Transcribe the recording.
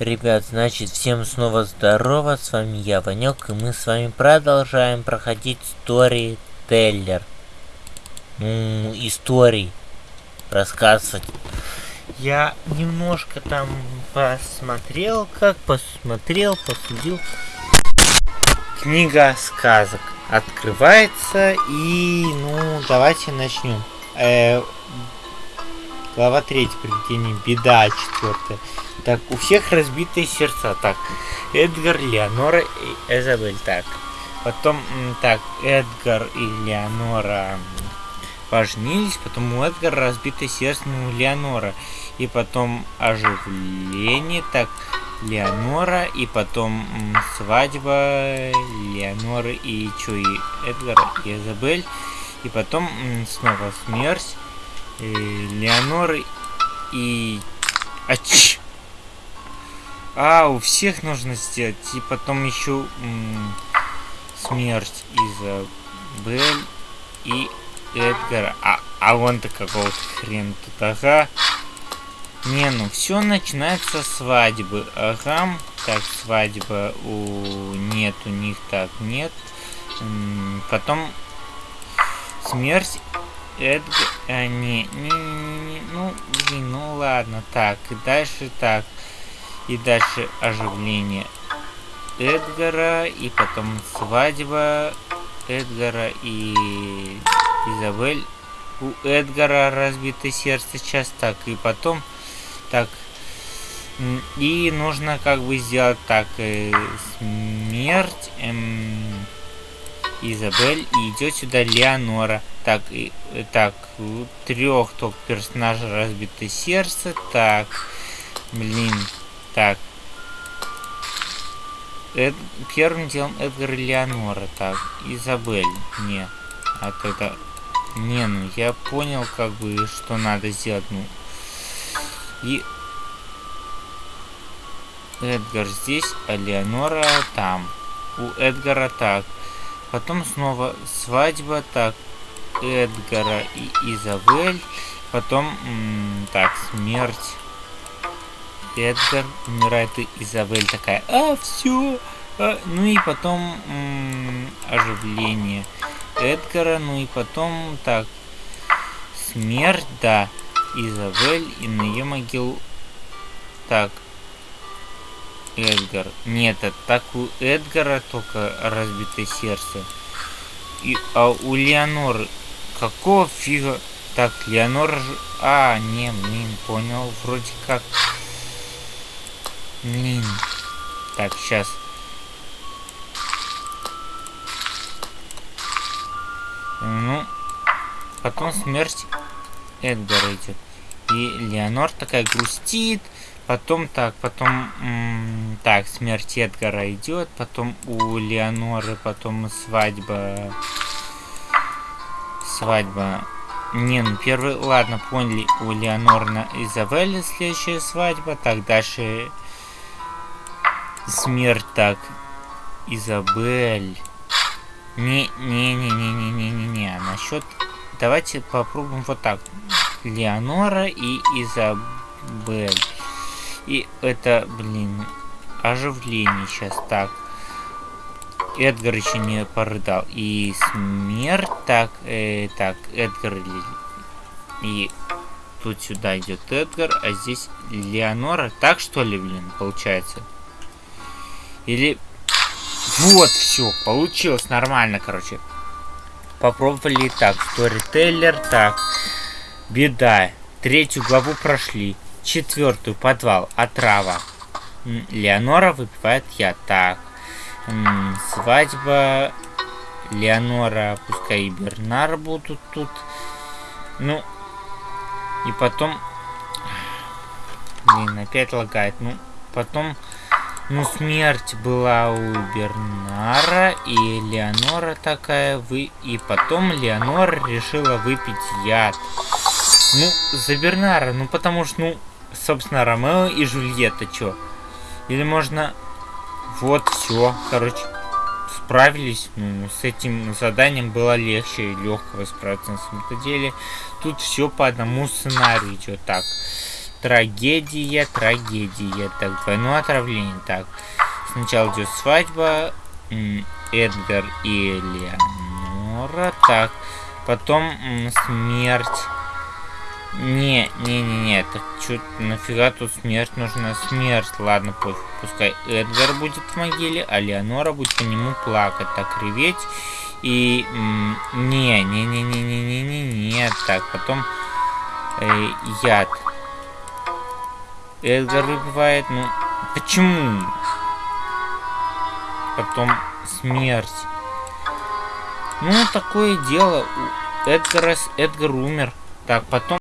Ребят, значит, всем снова здорово, с вами я, Ванек, и мы с вами продолжаем проходить Story Teller. Ну, истории рассказывать. Я немножко там посмотрел, как посмотрел, посудил. Книга сказок открывается, и, ну, давайте начнем. Э, глава 3, приведение, беда, четвертая. Так, у всех разбитые сердца. Так, Эдгар, Леонора и Эзабель. Так, потом, так, Эдгар и Леонора поженились, потом у Эдгара разбитое сердце, ну, Леонора. И потом оживление, так, Леонора, и потом свадьба Леоноры и чё, и Эдгара, и Изабель. И потом снова смерть Леоноры и... А, ч... А, у всех нужно сделать. И потом еще смерть Изабель и Эдгара. А, а вон-то какого-то хрена тут, ага. Не, ну все начинается с свадьбы. Ага. Так, свадьба у... Нет, у них так, нет. Потом смерть Эдгар... А, не, не, не, не, ну, блин, ну ладно, так, и дальше так. И дальше оживление Эдгара, и потом свадьба Эдгара и Изабель. У Эдгара разбито сердце сейчас так, и потом так. И нужно как бы сделать так. Э, смерть эм, Изабель и идет сюда Леонора. Так, и, так, у трех только персонажей разбито сердце. Так, блин, так. Эд... Первым делом Эдгар и Леонора. Так, Изабель. Не. А то. Не, ну я понял, как бы, что надо сделать. Ну. И... Эдгар здесь, а Леонора там. У Эдгара так. Потом снова свадьба. Так, Эдгара и Изабель. Потом, так, смерть Эдгар умирает, и Изабель такая, а, все. А, ну и потом оживление Эдгара, ну и потом, так, смерть, да, Изабель, и на ее могилу, так, Эдгар. Нет, так у Эдгара только разбитое сердце. И, а у Леоноры какого фига? Так, Леонора же... А, не, блин, понял. Вроде как... Блин. Так, сейчас. Ну, потом смерть Эдгара идет. И Леонор такая грустит. Потом так, потом... так, смерть Эдгара идет. Потом у Леоноры, потом свадьба... Свадьба не, ну первый, ладно, поняли, у Леонор на Изабелле следующая свадьба. Так, дальше Смерть так. Изабель. Не-не-не-не-не-не-не-не. Насчет... Давайте попробуем вот так. Леонора и Изабель. И это, блин, оживление сейчас. Так. Эдгар еще не порыдал. И смерть. Так, э, так, Эдгар и тут сюда идет Эдгар, а здесь Леонора. Так что ли, блин, получается? Или... Вот, все, получилось нормально, короче. Попробовали так, сторителлер, так. Беда. Третью главу прошли. Четвертую, подвал, отрава. Леонора выпивает я. Так. Свадьба. Леонора, пускай и Бернар будут тут. Ну. И потом... Блин, опять лагает. Ну, потом ну, смерть была у Бернара, и Леонора такая вы... И потом Леонора решила выпить яд. Ну, за Бернара, ну потому что, ну, собственно, Ромео и Жульетта, чё? Или можно... Вот, все, короче, справились. Ну, с этим заданием было легче и легкого справиться на самом-то деле. Тут все по одному сценарию идет так. Трагедия, трагедия. Так, двойное отравление. Так, сначала идет свадьба. Эдгар и Элеонора. Так, потом смерть. Не, не, не, не, так что нафига тут смерть нужна? Смерть, ладно, пофиг, пускай Эдгар будет в могиле, а Леонора будет по нему плакать, так реветь. И не, не, не, не, не, не, не, не, так, потом э, яд. Эдгар выпивает, ну, почему? Потом смерть. Ну, такое дело. Эдгар, Эдгар умер. Так, потом